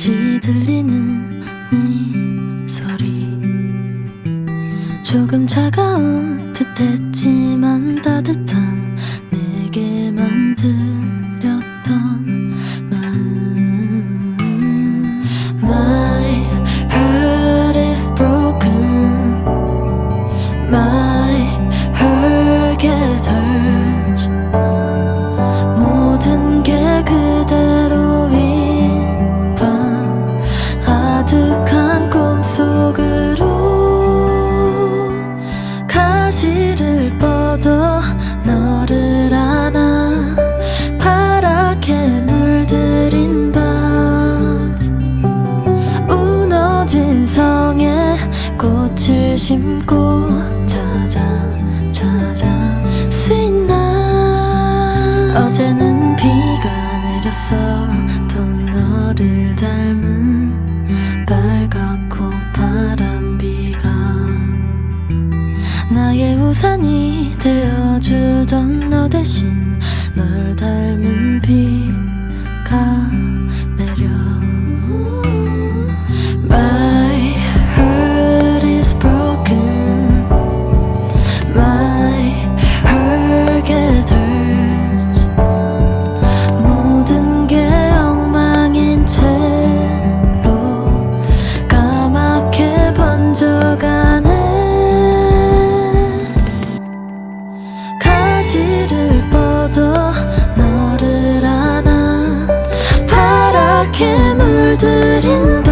멀리 들리는 네 소리. 조금 차가운 듯했지만 따뜻한 꽃을 심고 찾아 찾아 sweet night 어제는 비가 내렸어. 또 너를 닮은 빨갛고 파란 비가 나의 우산이 되어주던 너 대신 널 닮은 비 빛을 뻗어 너를 안아. 파랗게 물들인다